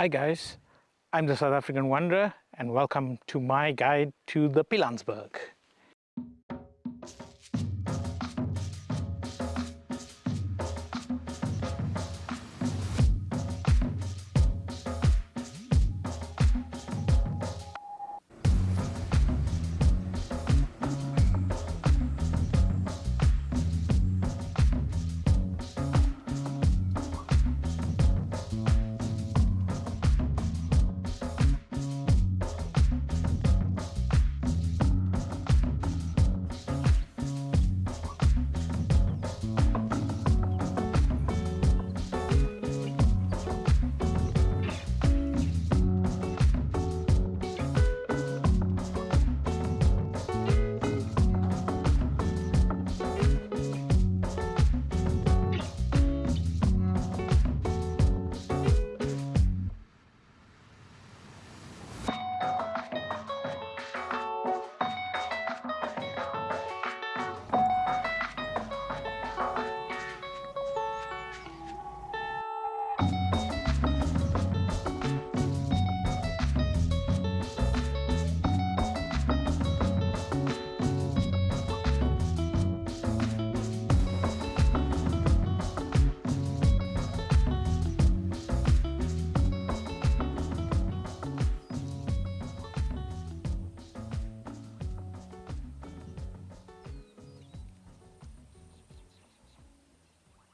Hi guys, I'm the South African Wanderer and welcome to my guide to the Pilanesberg.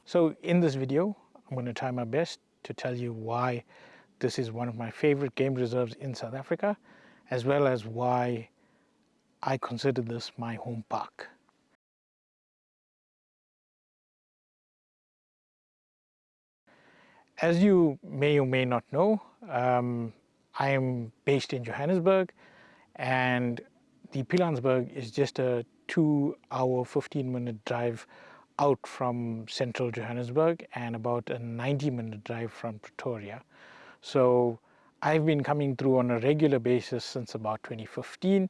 So in this video, I'm going to try my best to tell you why this is one of my favorite game reserves in South Africa, as well as why I consider this my home park. As you may or may not know, um, I am based in Johannesburg and the Pilanesberg is just a two hour 15 minute drive out from central Johannesburg and about a 90 minute drive from Pretoria. So I've been coming through on a regular basis since about 2015,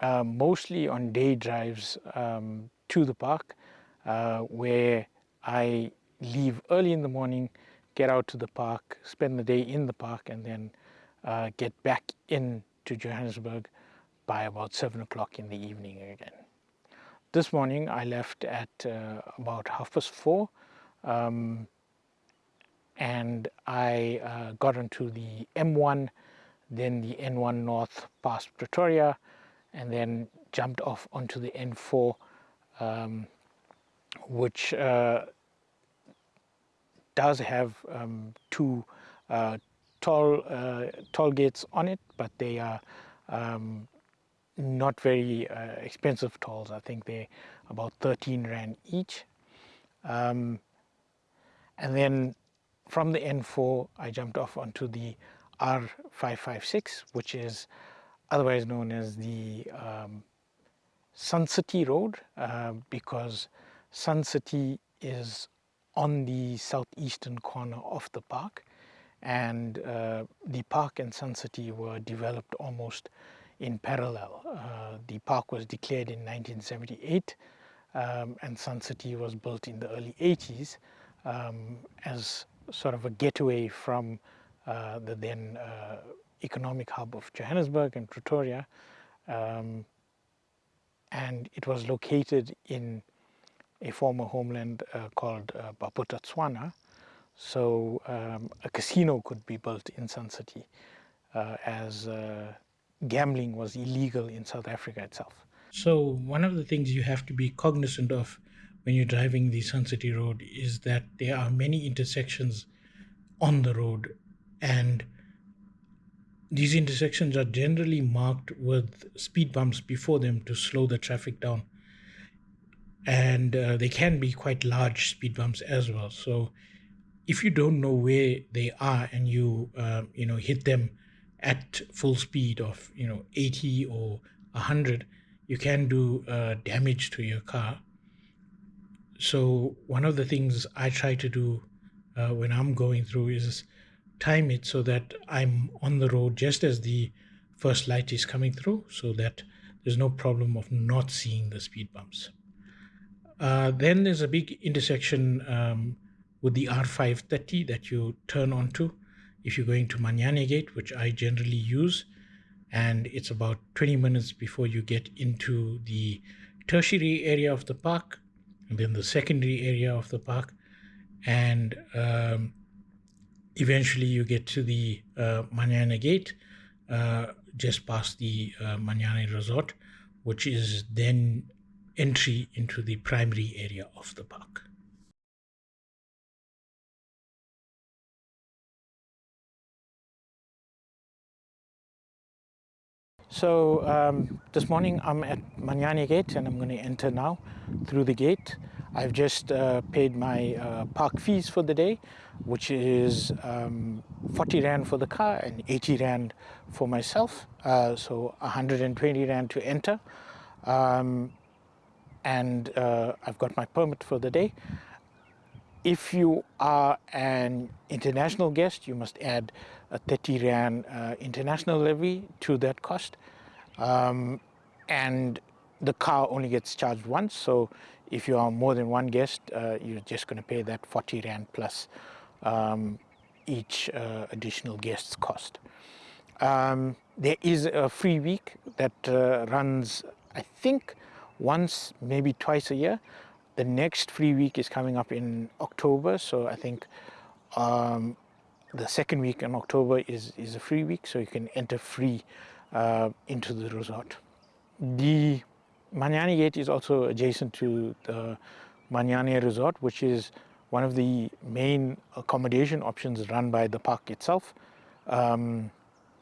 uh, mostly on day drives um, to the park uh, where I leave early in the morning, get out to the park, spend the day in the park and then uh, get back in to Johannesburg by about 7 o'clock in the evening again. This morning I left at uh, about half past four um, and I uh, got onto the M1, then the N1 North past Pretoria and then jumped off onto the N4 um, which uh, does have um, two uh, toll, uh, toll gates on it but they are um, not very uh, expensive tolls. I think they're about 13 Rand each. Um, and then from the N4, I jumped off onto the R556, which is otherwise known as the um, Sun City Road, uh, because Sun City is on the southeastern corner of the park and uh, the park and Sun City were developed almost in parallel. Uh, the park was declared in 1978 um, and Sun City was built in the early 80s um, as sort of a getaway from uh, the then uh, economic hub of Johannesburg and Pretoria. Um, and it was located in a former homeland uh, called uh, Bophuthatswana. So um, a casino could be built in Sun City uh, as uh, gambling was illegal in South Africa itself. So one of the things you have to be cognizant of when you're driving the Sun City Road is that there are many intersections on the road and these intersections are generally marked with speed bumps before them to slow the traffic down and uh, they can be quite large speed bumps as well so if you don't know where they are and you uh, you know hit them at full speed of you know 80 or 100 you can do uh, damage to your car. So one of the things i try to do uh, when i'm going through is time it so that i'm on the road just as the first light is coming through so that there's no problem of not seeing the speed bumps. Uh, then there's a big intersection um, with the r530 that you turn onto if you're going to Manyane Gate, which I generally use, and it's about 20 minutes before you get into the tertiary area of the park, and then the secondary area of the park, and um, eventually you get to the uh, Manyane Gate, uh, just past the uh, Manyane Resort, which is then entry into the primary area of the park. So um, this morning I'm at Manyane Gate and I'm going to enter now through the gate. I've just uh, paid my uh, park fees for the day, which is um, 40 Rand for the car and 80 Rand for myself. Uh, so 120 Rand to enter. Um, and uh, I've got my permit for the day. If you are an international guest, you must add a 30 Rand uh, international levy to that cost. Um, and the car only gets charged once, so if you are more than one guest, uh, you're just going to pay that 40 Rand plus um, each uh, additional guest's cost. Um, there is a free week that uh, runs, I think, once, maybe twice a year. The next free week is coming up in October, so I think um, the second week in October is, is a free week, so you can enter free uh, into the resort. The Manyane Gate is also adjacent to the Manyane Resort, which is one of the main accommodation options run by the park itself. Um,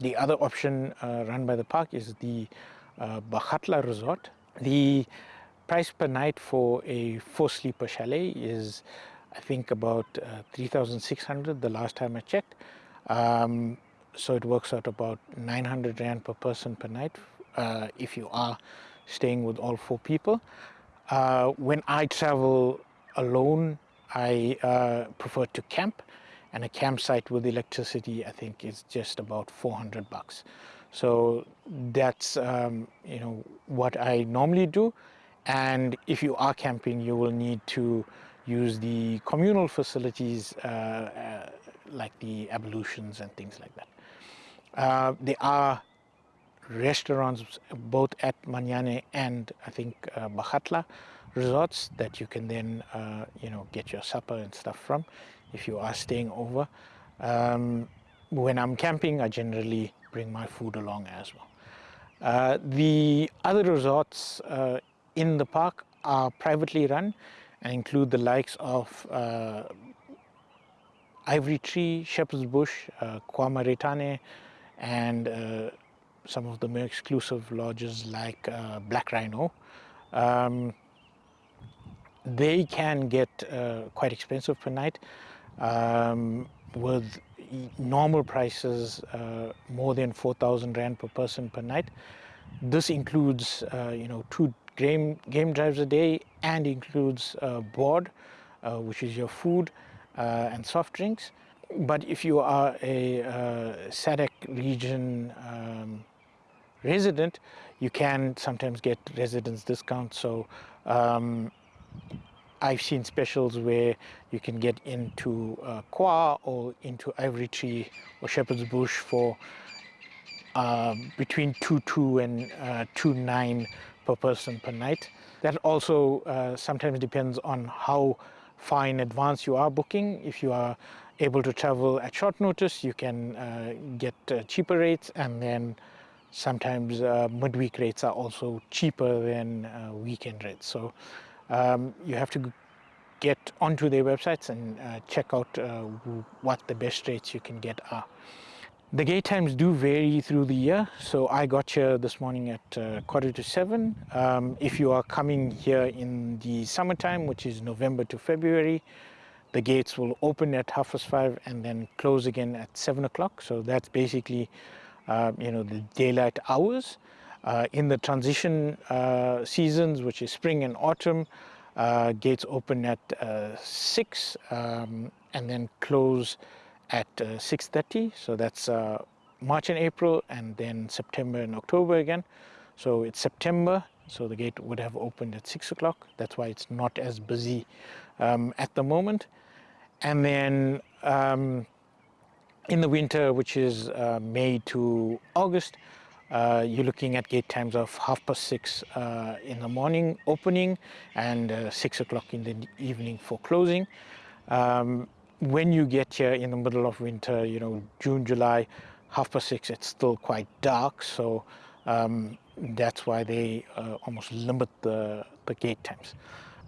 the other option uh, run by the park is the uh, Resort. The price per night for a four-sleeper chalet is I think about uh, 3,600 the last time I checked. Um, so it works out about 900 Rand per person per night uh, if you are staying with all four people. Uh, when I travel alone, I uh, prefer to camp and a campsite with electricity I think is just about 400 bucks. So that's um, you know what I normally do and if you are camping you will need to use the communal facilities uh, uh, like the ablutions and things like that. Uh, there are restaurants both at Manyane and I think uh, resorts that you can then uh, you know get your supper and stuff from if you are staying over. Um, when I'm camping I generally bring my food along as well. Uh, the other resorts uh, in the park are privately run and include the likes of uh, Ivory Tree, Shepherd's Bush, uh, Kwa Maritane, and uh, some of the more exclusive lodges like uh, Black Rhino. Um, they can get uh, quite expensive per night um, with normal prices uh, more than 4,000 Rand per person per night. This includes, uh, you know, two game, game drives a day and includes uh, board, uh, which is your food uh, and soft drinks. But if you are a uh, SADC region um, resident, you can sometimes get residence discounts. So um, I've seen specials where you can get into uh, Kwa or into Ivory Tree or Shepherd's Bush for uh, between 2.2 and uh, 2.9 per person per night. That also uh, sometimes depends on how far in advance you are booking. If you are able to travel at short notice, you can uh, get uh, cheaper rates and then sometimes uh, midweek rates are also cheaper than uh, weekend rates. So um, you have to get onto their websites and uh, check out what the best rates you can get are. The gate times do vary through the year. So I got here this morning at uh, quarter to seven. Um, if you are coming here in the summertime, which is November to February, the gates will open at half past five and then close again at seven o'clock. So that's basically, uh, you know, the daylight hours. Uh, in the transition uh, seasons, which is spring and autumn, uh, gates open at uh, six um, and then close at uh, 6.30 so that's uh, March and April and then September and October again. So it's September so the gate would have opened at 6 o'clock. That's why it's not as busy um, at the moment. And then um, in the winter, which is uh, May to August, uh, you're looking at gate times of half past six uh, in the morning opening and uh, six o'clock in the evening for closing. Um, when you get here in the middle of winter, you know, June, July, half past six, it's still quite dark. So um, that's why they uh, almost limit the, the gate times.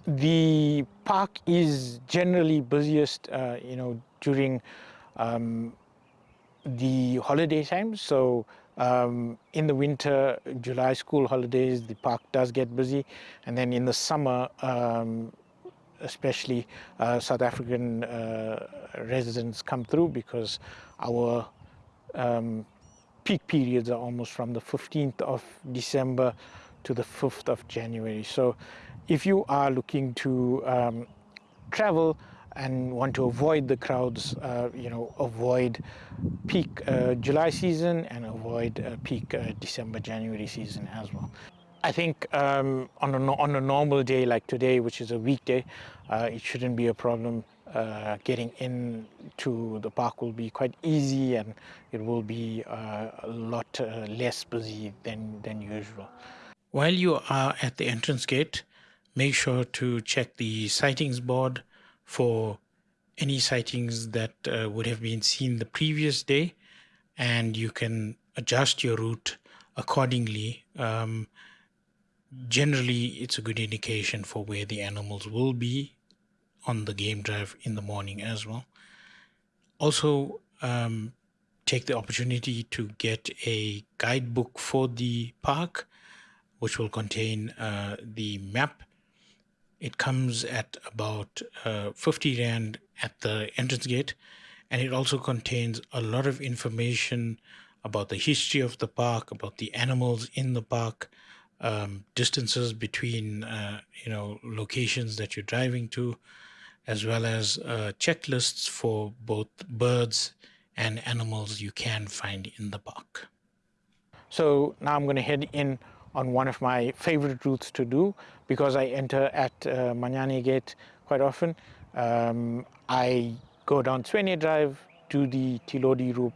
The park is generally busiest, uh, you know, during um, the holiday time. So um, in the winter, July school holidays, the park does get busy. And then in the summer, um, especially uh, South African uh, residents come through because our um, peak periods are almost from the 15th of December to the 5th of January. So if you are looking to um, travel and want to avoid the crowds, uh, you know, avoid peak uh, July season and avoid uh, peak uh, December, January season as well. I think um, on, a, on a normal day like today, which is a weekday, uh, it shouldn't be a problem. Uh, getting into the park will be quite easy and it will be uh, a lot uh, less busy than, than usual. While you are at the entrance gate, make sure to check the sightings board for any sightings that uh, would have been seen the previous day and you can adjust your route accordingly. Um, generally, it's a good indication for where the animals will be on the game drive in the morning as well. Also, um, take the opportunity to get a guidebook for the park, which will contain uh, the map it comes at about uh, 50 Rand at the entrance gate, and it also contains a lot of information about the history of the park, about the animals in the park, um, distances between uh, you know locations that you're driving to, as well as uh, checklists for both birds and animals you can find in the park. So now I'm going to head in on one of my favorite routes to do because I enter at uh, Manyane Gate quite often. Um, I go down Tshwene Drive, do the Tilodi Route,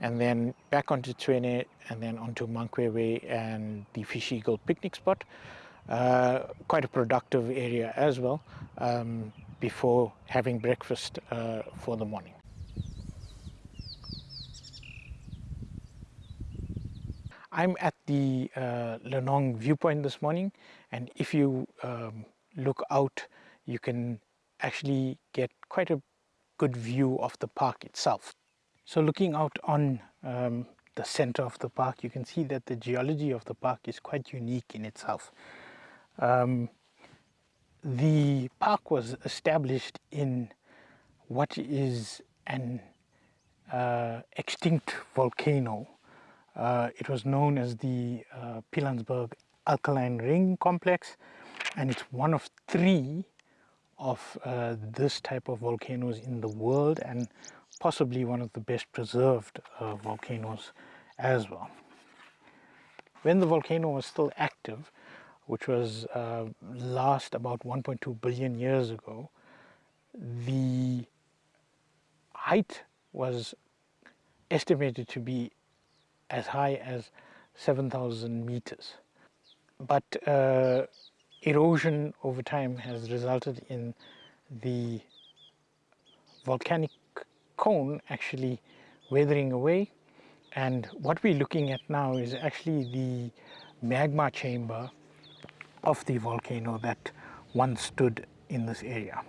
and then back onto Tshwene and then onto Mankwebe and the Fish Eagle picnic spot. Uh, quite a productive area as well um, before having breakfast uh, for the morning. I'm at the uh, Lenong viewpoint this morning and if you um, look out you can actually get quite a good view of the park itself. So looking out on um, the center of the park you can see that the geology of the park is quite unique in itself. Um, the park was established in what is an uh, extinct volcano uh, it was known as the uh, Pilanesberg Alkaline Ring Complex and it's one of three of uh, this type of volcanoes in the world and possibly one of the best preserved uh, volcanoes as well. When the volcano was still active, which was uh, last about 1.2 billion years ago, the height was estimated to be as high as 7,000 meters. But uh, erosion over time has resulted in the volcanic cone actually weathering away and what we're looking at now is actually the magma chamber of the volcano that once stood in this area.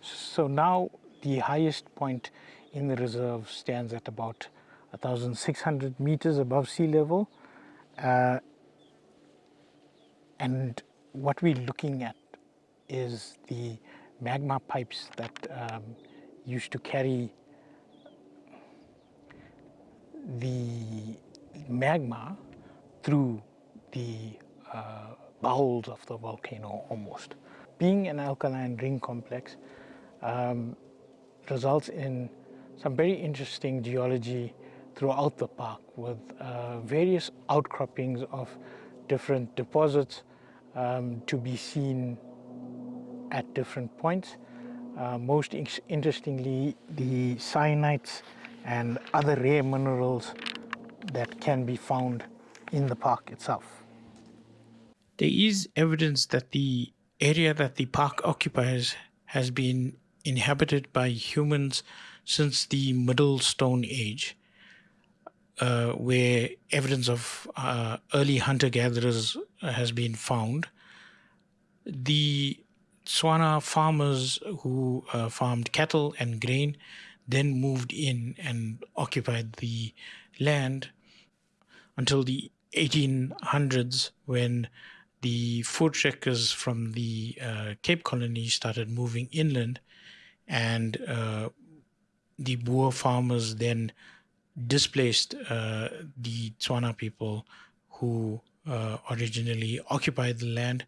So now the highest point in the reserve stands at about 1,600 meters above sea level. Uh, and what we're looking at is the magma pipes that um, used to carry the magma through the uh, bowels of the volcano almost. Being an alkaline ring complex um, results in some very interesting geology throughout the park with uh, various outcroppings of different deposits um, to be seen at different points. uh, most interestingly the syenites and other rare minerals that can be found in the park itself. There is evidence that the area that the park occupies has been inhabited by humans since the Middle Stone Age, uh, where evidence of uh, early hunter-gatherers has been found. The Tswana farmers who uh, farmed cattle and grain then moved in and occupied the land until the 1800s when the voortrekkers from the uh, Cape Colony started moving inland and uh, the Boer farmers then displaced uh, the Tswana people who uh, originally occupied the land,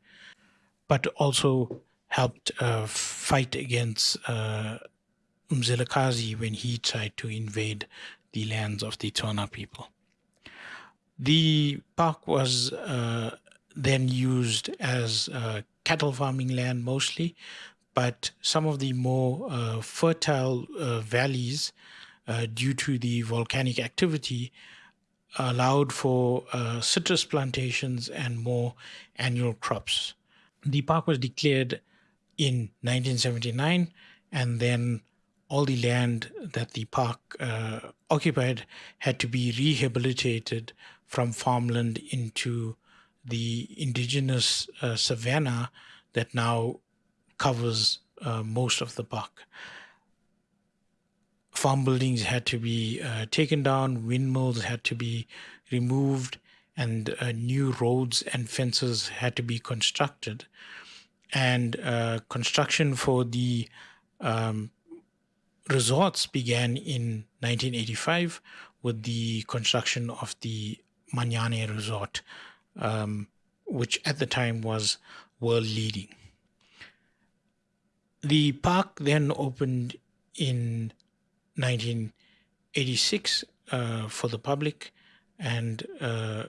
but also helped uh, fight against uh, Mzilikazi when he tried to invade the lands of the Tswana people. The park was uh, then used as uh, cattle farming land mostly, but some of the more fertile valleys uh, due to the volcanic activity allowed for uh, citrus plantations and more annual crops. The park was declared in 1979 and then all the land that the park uh, occupied had to be rehabilitated from farmland into the indigenous uh, savanna that now covers uh, most of the park. Farm buildings had to be uh, taken down, windmills had to be removed, and uh, new roads and fences had to be constructed. And uh, construction for the um, resorts began in 1985 with the construction of the Manyane Resort, um, which at the time was world leading. The park then opened in 1986 uh, for the public and uh,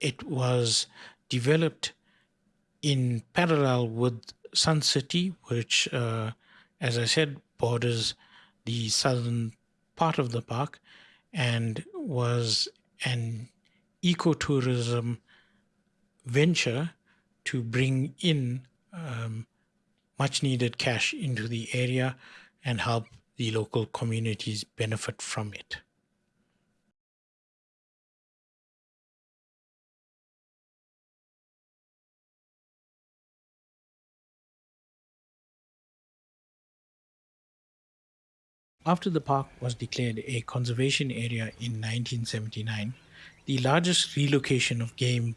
it was developed in parallel with Sun City, which, uh, as I said, borders the southern part of the park and was an ecotourism venture to bring in um, much needed cash into the area and help the local communities benefit from it. After the park was declared a conservation area in 1979, the largest relocation of game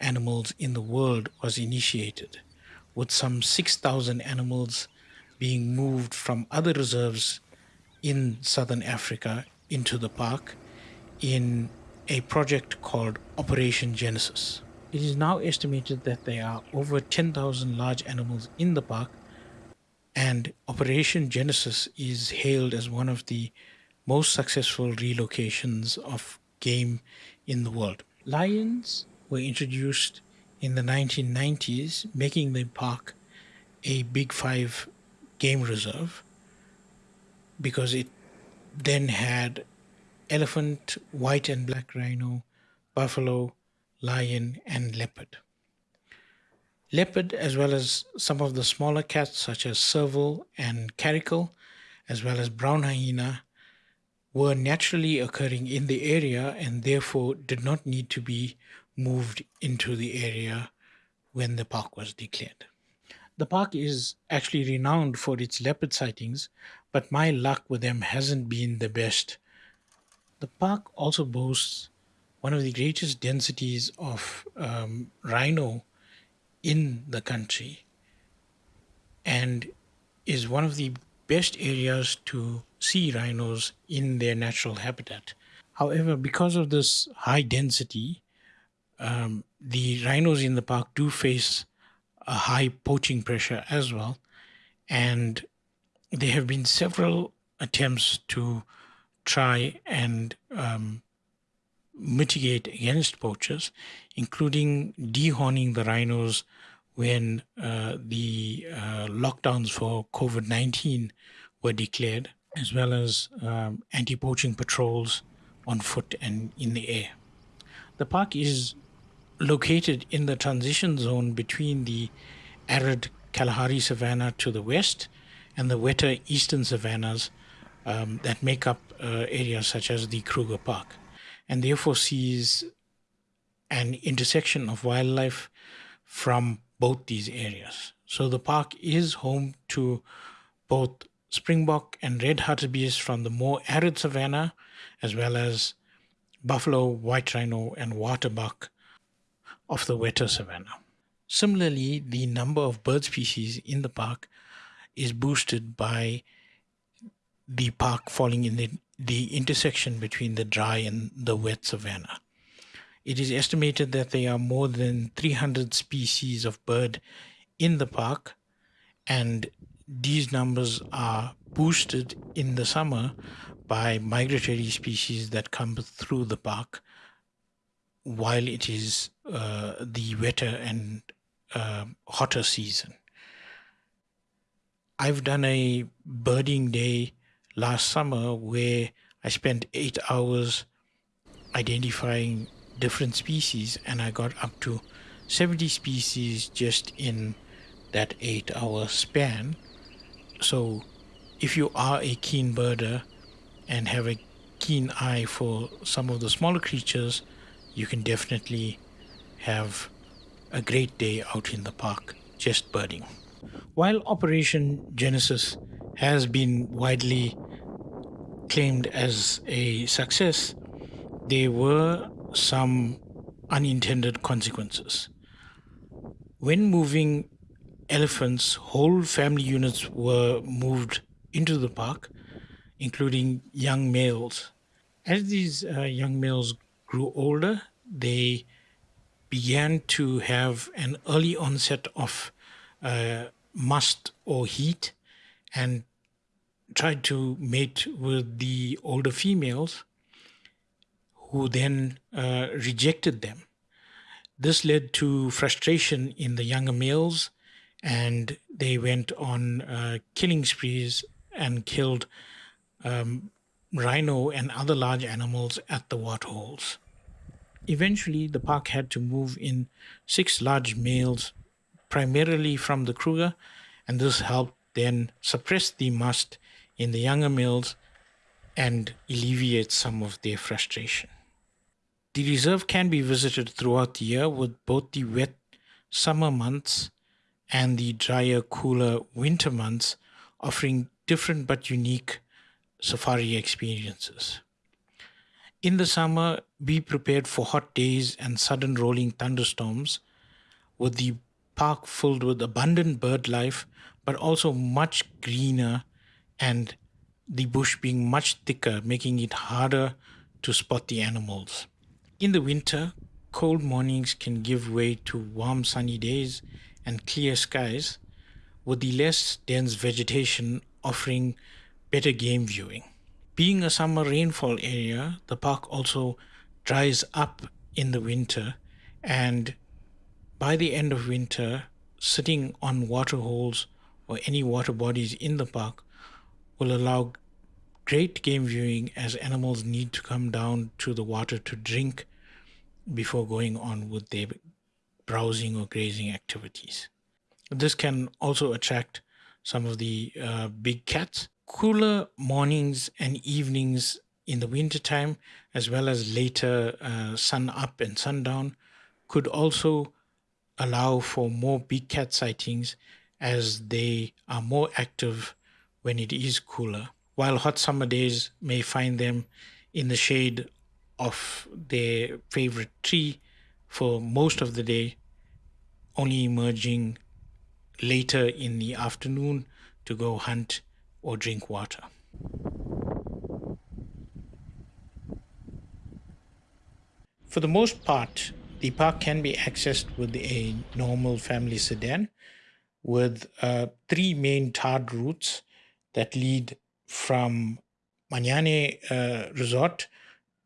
animals in the world was initiated, with some 6,000 animals being moved from other reserves in southern Africa into the park in a project called Operation Genesis. It is now estimated that there are over 10,000 large animals in the park and Operation Genesis is hailed as one of the most successful relocations of game in the world. Lions were introduced in the 1990s, making the park a Big Five game reserve because it then had elephant, white and black rhino, buffalo, lion, and leopard. Leopard, as well as some of the smaller cats such as serval and caracal, as well as brown hyena, were naturally occurring in the area and therefore did not need to be moved into the area when the park was declared. The park is actually renowned for its leopard sightings, but my luck with them hasn't been the best. The park also boasts one of the greatest densities of um, rhino in the country and is one of the best areas to see rhinos in their natural habitat. However, because of this high density, um, the rhinos in the park do face a high poaching pressure as well. And there have been several attempts to try and um, mitigate against poachers, including dehorning the rhinos when uh, the uh, lockdowns for COVID 19 were declared, as well as um, anti poaching patrols on foot and in the air. The park is located in the transition zone between the arid Kalahari savanna to the west and the wetter eastern savannas um, that make up uh, areas such as the Kruger Park, and therefore sees an intersection of wildlife from both these areas. So the park is home to both springbok and red hartebeest from the more arid savanna, as well as buffalo, white rhino, and waterbuck of the wetter savanna. Similarly, the number of bird species in the park is boosted by the park falling in the, the intersection between the dry and the wet savanna. It is estimated that there are more than 300 species of bird in the park, and these numbers are boosted in the summer by migratory species that come through the park while it is uh, the wetter and uh, hotter season. I've done a birding day last summer where I spent eight hours identifying different species and I got up to 70 species just in that eight hour span. So if you are a keen birder and have a keen eye for some of the smaller creatures, you can definitely have a great day out in the park just birding. While Operation Genesis has been widely claimed as a success, there were some unintended consequences. When moving elephants, whole family units were moved into the park, including young males. As these uh, young males grew older, they began to have an early onset of uh, musth or heat and tried to mate with the older females who then uh, rejected them. This led to frustration in the younger males, and they went on uh, killing sprees and killed um, rhino and other large animals at the waterholes. Eventually, the park had to move in six large males, primarily from the Kruger, and this helped then suppress the musth in the younger males and alleviate some of their frustration. The reserve can be visited throughout the year with both the wet summer months and the drier, cooler winter months offering different but unique safari experiences. In the summer, be prepared for hot days and sudden rolling thunderstorms, with the park filled with abundant bird life, but also much greener and the bush being much thicker, making it harder to spot the animals. In the winter, cold mornings can give way to warm sunny days and clear skies, with the less dense vegetation offering better game viewing. Being a summer rainfall area, the park also dries up in the winter and by the end of winter, sitting on water holes or any water bodies in the park will allow great game viewing as animals need to come down to the water to drink before going on with their browsing or grazing activities. This can also attract some of the uh, big cats. Cooler mornings and evenings in the wintertime, as well as later uh, sun up and sundown, could also allow for more big cat sightings as they are more active when it is cooler while hot summer days may find them in the shade of their favorite tree for most of the day, only emerging later in the afternoon to go hunt or drink water. For the most part, the park can be accessed with a normal family sedan with uh, three main tarred routes that lead from Manyane uh, Resort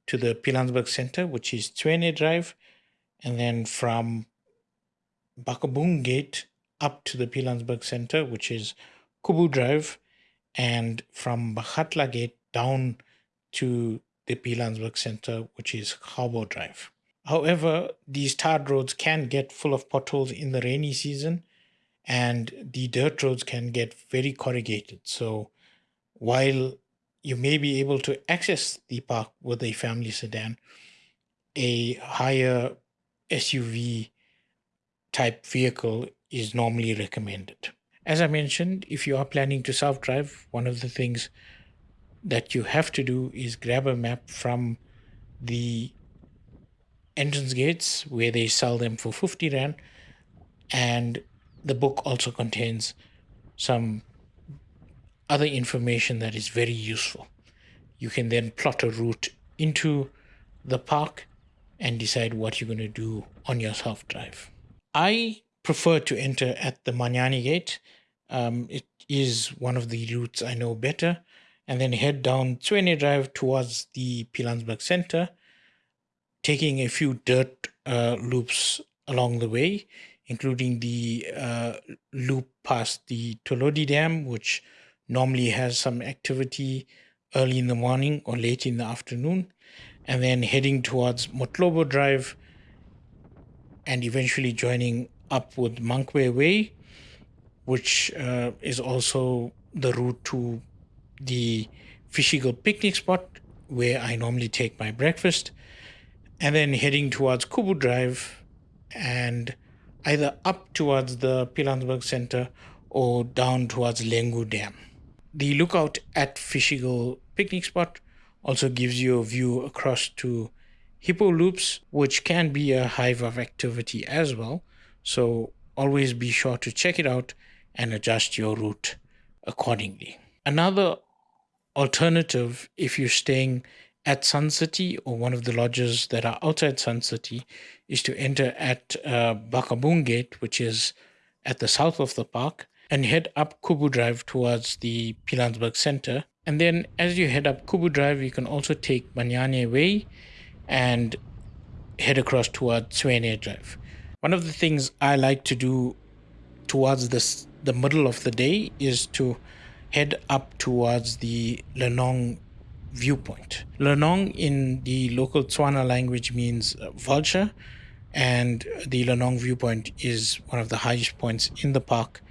to the Pilanesberg Center, which is Tshwene Drive, and then from Bakubung Gate up to the Pilanesberg Center, which is Kubu Drive, and from Bakgatla Gate down to the Pilanesberg Center, which is Harbour Drive. However, these tarred roads can get full of potholes in the rainy season, and the dirt roads can get very corrugated. So, while you may be able to access the park with a family sedan, a higher SUV type vehicle is normally recommended. As I mentioned, if you are planning to self drive, one of the things that you have to do is grab a map from the entrance gates where they sell them for 50 Rand. And the book also contains some other information that is very useful. You can then plot a route into the park and decide what you're going to do on your self drive. I prefer to enter at the Manyane gate. Um, it is one of the routes I know better, and then head down Tshwene Drive towards the Pilanesberg Center, taking a few dirt uh, loops along the way, including the uh, loop past the Tolodi Dam, which normally has some activity early in the morning or late in the afternoon, and then heading towards Motlobo Drive and eventually joining up with Mankweng Way, which uh, is also the route to the Fish Eagle picnic spot where I normally take my breakfast, and then heading towards Kubu Drive and either up towards the Pilanesberg Center or down towards Lengu Dam. The lookout at Fish Eagle picnic spot also gives you a view across to Hippo Loops, which can be a hive of activity as well. So always be sure to check it out and adjust your route accordingly. Another alternative, if you're staying at Sun City or one of the lodges that are outside Sun City, is to enter at uh, Gate, which is at the south of the park, and head up Kubu Drive towards the Pilanesberg Center. And then as you head up Kubu Drive, you can also take Manyani Way and head across towards Tshwene Drive. One of the things I like to do towards this the middle of the day is to head up towards the Lenong viewpoint. Lenong in the local Tswana language means uh, vulture, and the Lenong viewpoint is one of the highest points in the park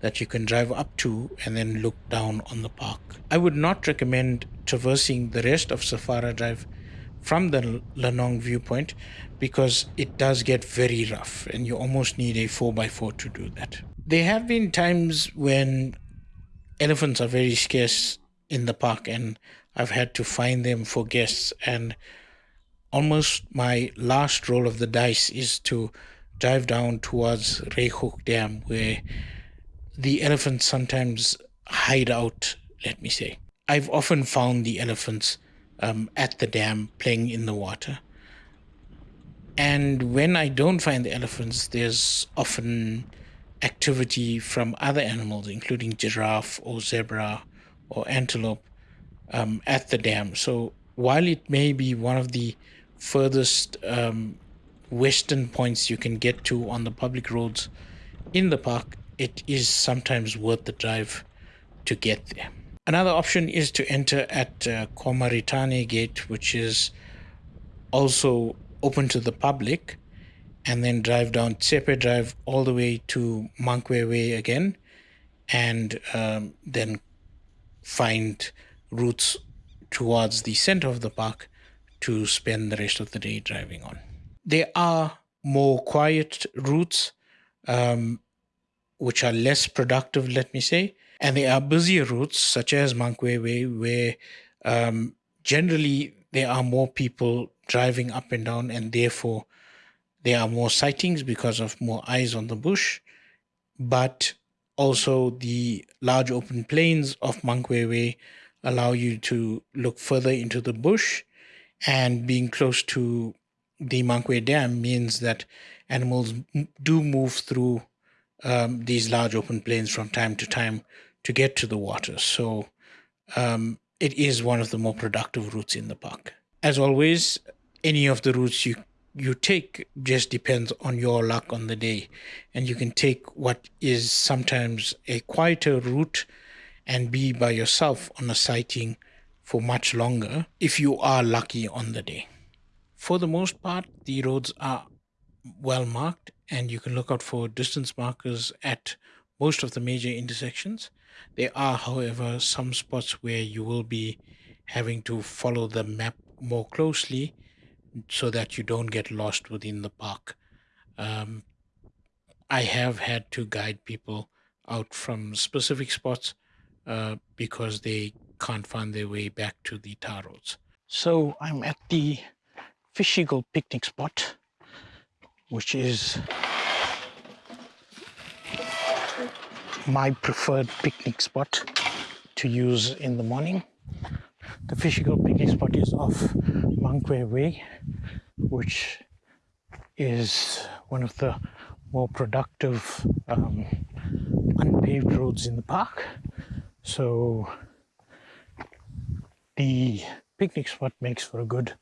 that you can drive up to and then look down on the park. I would not recommend traversing the rest of Safara Drive from the Lenong viewpoint because it does get very rough and you almost need a 4x4 to do that. There have been times when elephants are very scarce in the park and I've had to find them for guests and almost my last roll of the dice is to dive down towards Ruighoek Dam where the elephants sometimes hide out, let me say. I've often found the elephants um, at the dam playing in the water. And when I don't find the elephants, there's often activity from other animals, including giraffe or zebra or antelope um, at the dam. So while it may be one of the furthest um, western points you can get to on the public roads in the park, it is sometimes worth the drive to get there. Another option is to enter at uh, Kwa Maritane Gate, which is also open to the public, and then drive down Tsepe Drive all the way to Mankweng Way again, and um, then find routes towards the center of the park to spend the rest of the day driving on. There are more quiet routes, um, which are less productive, let me say, and there are busier routes, such as Mankweng Way, where um, generally there are more people driving up and down, and therefore there are more sightings because of more eyes on the bush. But also, the large open plains of Mankweng Way allow you to look further into the bush, and being close to the Mankweng Dam means that animals do move through um, these large open plains from time to time to get to the water. So um, it is one of the more productive routes in the park. As always, any of the routes you you take just depends on your luck on the day. And you can take what is sometimes a quieter route and be by yourself on a sighting for much longer if you are lucky on the day. For the most part, the roads are well marked and you can look out for distance markers at most of the major intersections. There are, however, some spots where you will be having to follow the map more closely so that you don't get lost within the park. Um, I have had to guide people out from specific spots uh, because they can't find their way back to the tar roads. So I'm at the Fish Eagle picnic spot, which is my preferred picnic spot to use in the morning. The Fish Eagle picnic spot is off Mankwe Way, which is one of the more productive um, unpaved roads in the park. So the picnic spot makes for a good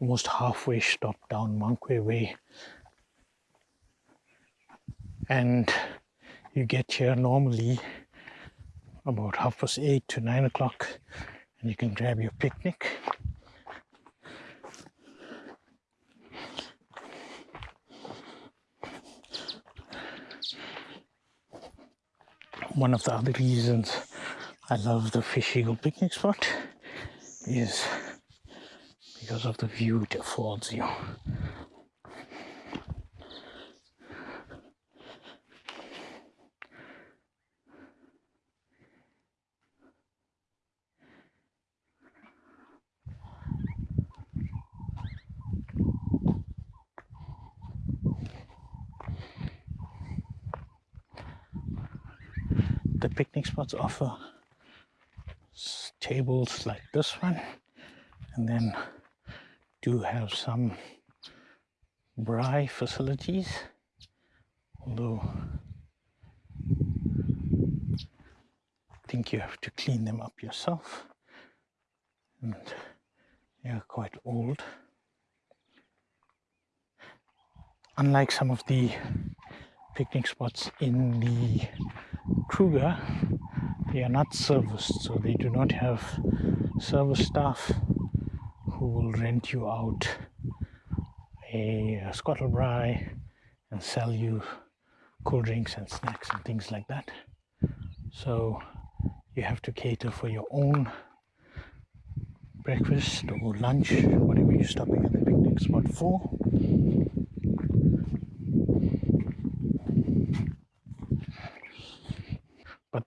almost halfway stop down Mankwe Way. And you get here normally about half past eight to nine o'clock and you can grab your picnic. One of the other reasons I love the Fish Eagle picnic spot is because of the view it affords you. the picnic spots offer tables like this one and then do have some braai facilities although I think you have to clean them up yourself. And they are quite old. Unlike some of the picnic spots in the Kruger, they are not serviced, so they do not have service staff who will rent you out a, a Braai and sell you cool drinks and snacks and things like that. So you have to cater for your own breakfast or lunch, whatever you're stopping at the picnic spot for.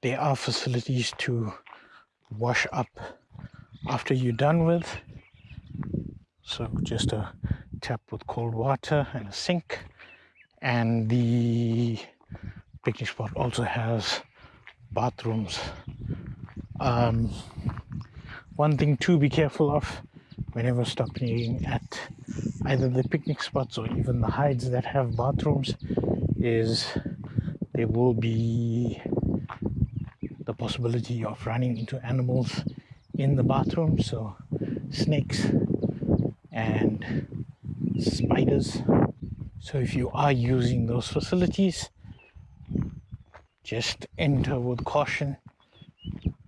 There are facilities to wash up after you're done with. So just a tap with cold water and a sink. And the picnic spot also has bathrooms. Um, one thing to be careful of whenever stopping at either the picnic spots or even the hides that have bathrooms is there will be the possibility of running into animals in the bathroom. So snakes and spiders. So if you are using those facilities just enter with caution.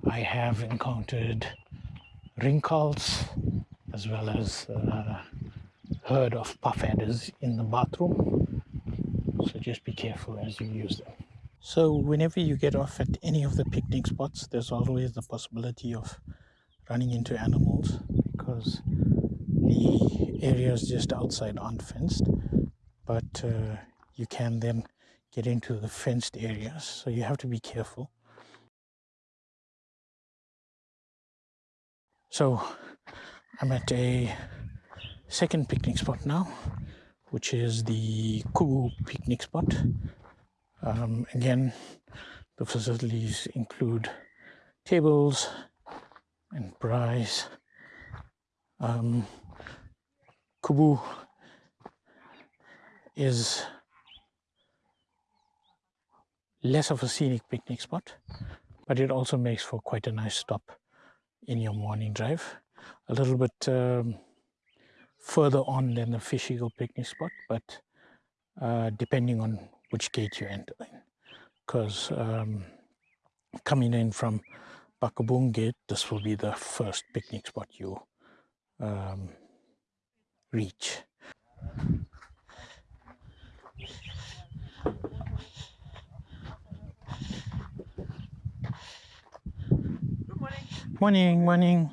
I have encountered rinkhals as well as uh, heard of puff adders in the bathroom. So just be careful as you use them so whenever you get off at any of the picnic spots, there's always the possibility of running into animals because the areas just outside aren't fenced. But uh, you can then get into the fenced areas, so you have to be careful. So I'm at a second picnic spot now, which is the Kubu picnic spot. Um, again, the facilities include tables and braais. Um, Kubu is less of a scenic picnic spot, but it also makes for quite a nice stop in your morning drive. A little bit um, further on than the Fish Eagle picnic spot, but uh, depending on which gate you enter in. Because um, coming in from Bakubung Gate, this will be the first picnic spot you um, reach. Morning, morning.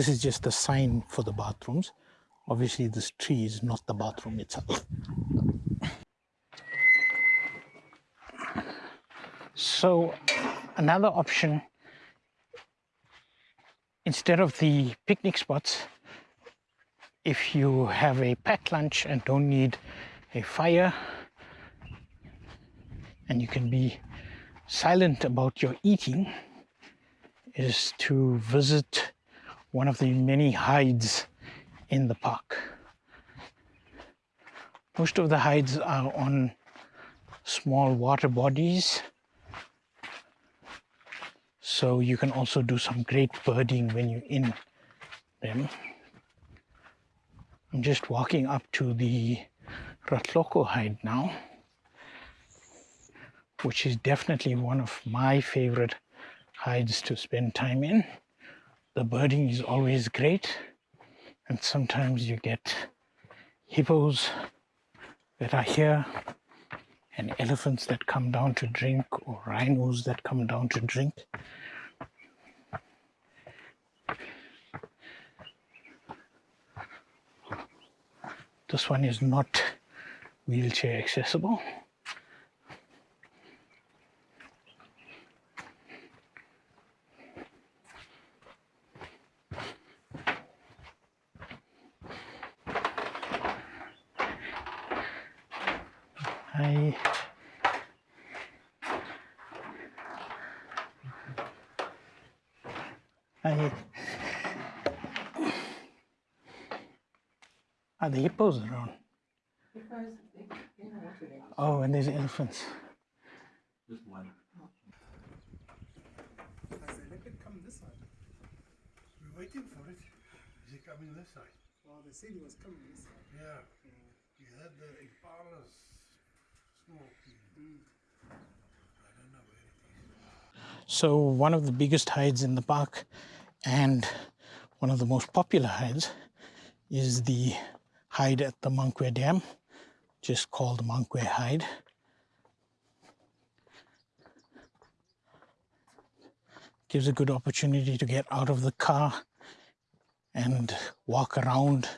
This is just a sign for the bathrooms. Obviously this tree is not the bathroom itself. So another option instead of the picnic spots, if you have a packed lunch and don't need a fire, and you can be silent about your eating, is to visit one of the many hides in the park. Most of the hides are on small water bodies so you can also do some great birding when you're in them. I'm just walking up to the Ratlhogo hide now, which is definitely one of my favorite hides to spend time in. The birding is always great and sometimes you get hippos that are here and elephants that come down to drink or rhinos that come down to drink. This one is not wheelchair accessible. Hi. Hi. Are the hippos around? Oh, and there's elephants. Just one. I said, let it come this side. We're waiting for it. Is it coming this side? Well, they said it was coming this side. Yeah. We had the Impala's smoke. I don't know where it is. So one of the biggest hides in the park and one of the most popular hides is the hide at the Mankwe Dam, just called Mankwe Hide. Gives a good opportunity to get out of the car and walk around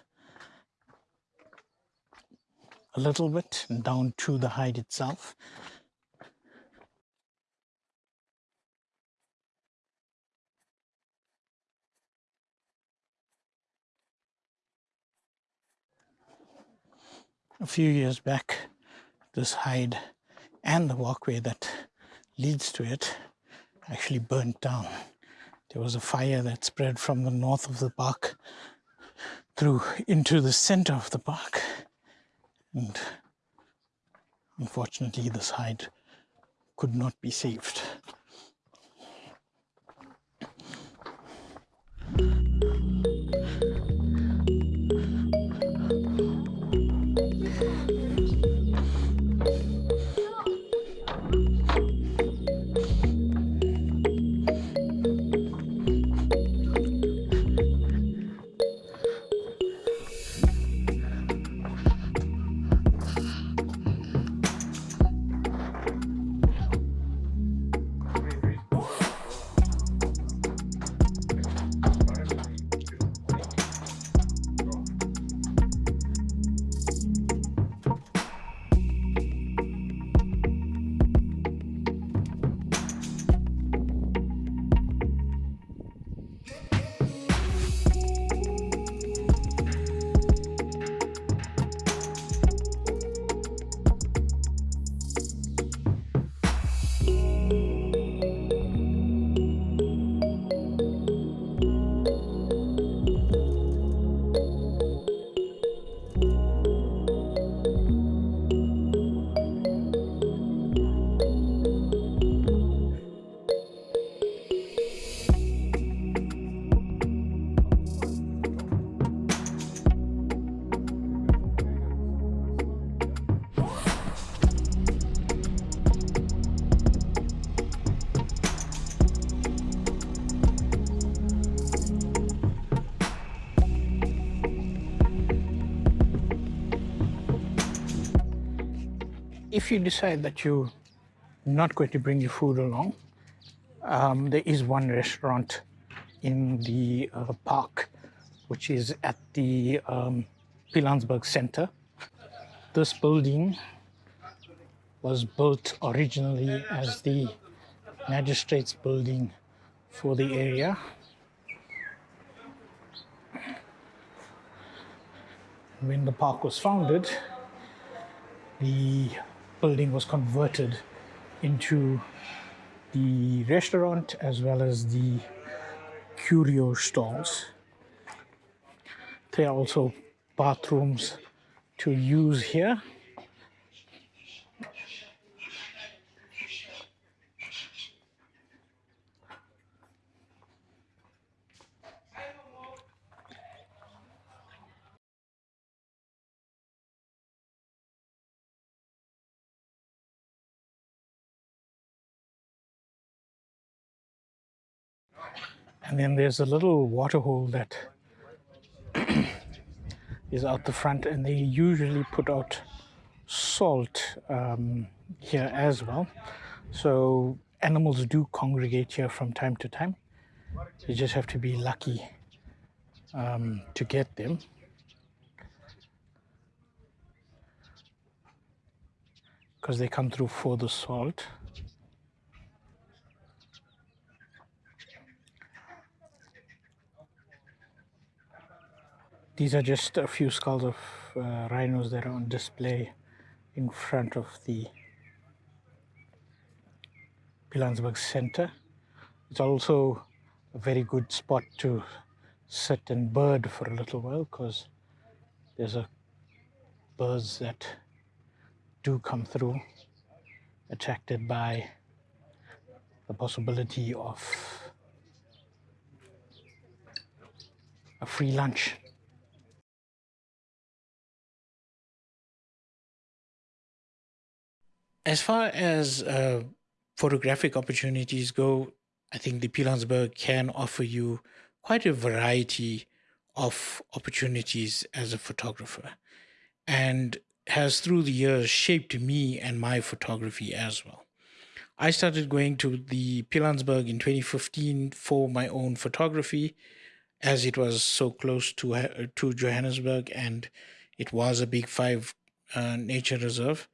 a little bit and down to the hide itself. a few years back, this hide and the walkway that leads to it actually burnt down. There was a fire that spread from the north of the park through into the center of the park. And unfortunately, this hide could not be saved. You decide that you're not going to bring your food along, um, there is one restaurant in the uh, park, which is at the um, Pilanesberg Center. This building was built originally as the magistrates building for the area. When the park was founded, the building was converted into the restaurant as well as the curio stalls. There are also bathrooms to use here. And then there's a little water hole that is out the front and they usually put out salt um, here as well. So animals do congregate here from time to time. You just have to be lucky um, to get them. Because they come through for the salt. These are just a few skulls of uh, rhinos that are on display in front of the Pilanesberg Center. It's also a very good spot to sit and bird for a little while because there's a birds that do come through attracted by the possibility of a free lunch. As far as uh, photographic opportunities go, I think the Pilanesberg can offer you quite a variety of opportunities as a photographer and has through the years shaped me and my photography as well. I started going to the Pilanesberg in 2015 for my own photography as it was so close to, uh, to Johannesburg and it was a big five uh, nature reserve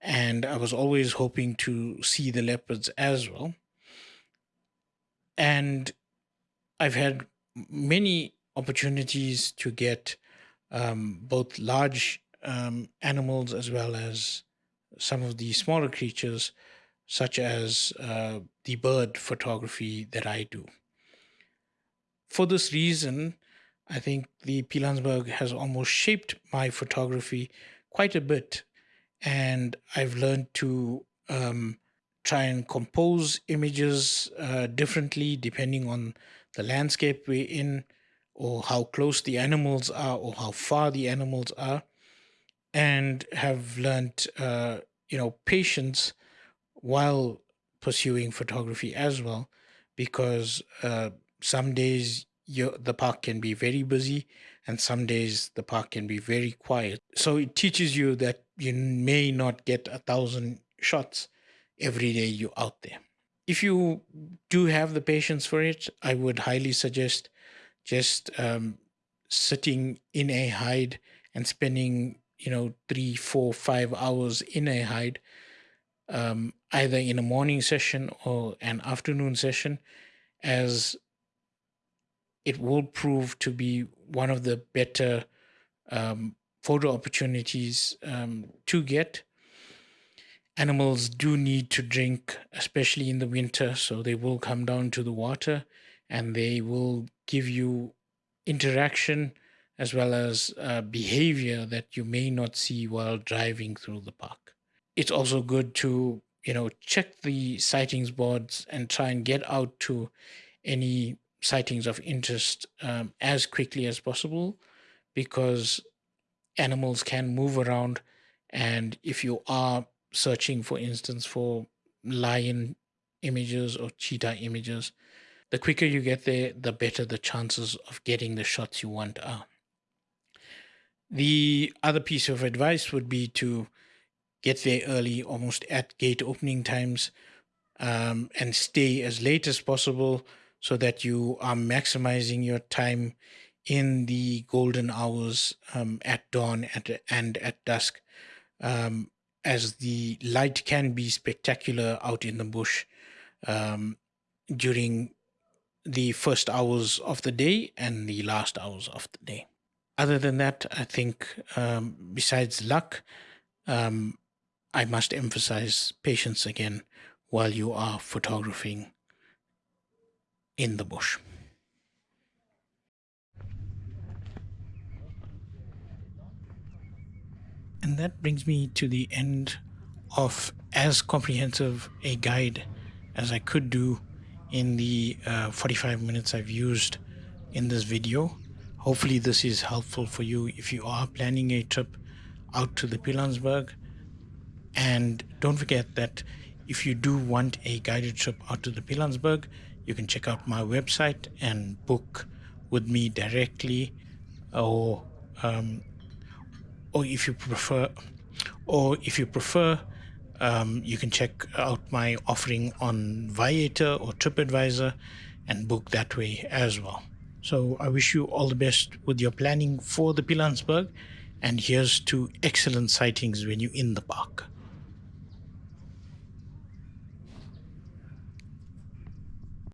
and I was always hoping to see the leopards as well. And I've had many opportunities to get um, both large um, animals as well as some of the smaller creatures, such as uh, the bird photography that I do. For this reason, I think the Pilanesberg has almost shaped my photography quite a bit and I've learned to um, try and compose images uh, differently depending on the landscape we're in or how close the animals are or how far the animals are and have learned uh, you know patience while pursuing photography as well because uh, some days the park can be very busy and some days the park can be very quiet. So it teaches you that you may not get a thousand shots every day you're out there. If you do have the patience for it, I would highly suggest just um, sitting in a hide and spending, you know, three, four, five hours in a hide, um, either in a morning session or an afternoon session, as it will prove to be one of the better um, photo opportunities um, to get. Animals do need to drink, especially in the winter, so they will come down to the water and they will give you interaction as well as uh, behavior that you may not see while driving through the park. It's also good to, you know, check the sightings boards and try and get out to any sightings of interest um, as quickly as possible because animals can move around. And if you are searching, for instance, for lion images or cheetah images, the quicker you get there, the better the chances of getting the shots you want are. The other piece of advice would be to get there early, almost at gate opening times, um, and stay as late as possible so that you are maximizing your time in the golden hours um, at dawn at, and at dusk, um, as the light can be spectacular out in the bush um, during the first hours of the day and the last hours of the day. Other than that, I think um, besides luck, um, I must emphasize patience again while you are photographing in the bush. And that brings me to the end of as comprehensive a guide as I could do in the uh, 45 minutes I've used in this video. Hopefully this is helpful for you if you are planning a trip out to the Pilanesberg. And don't forget that if you do want a guided trip out to the Pilanesberg, you can check out my website and book with me directly or um, or if you prefer or if you prefer um, you can check out my offering on Viator or TripAdvisor and book that way as well. So I wish you all the best with your planning for the Pilanesberg and here's to excellent sightings when you're in the park.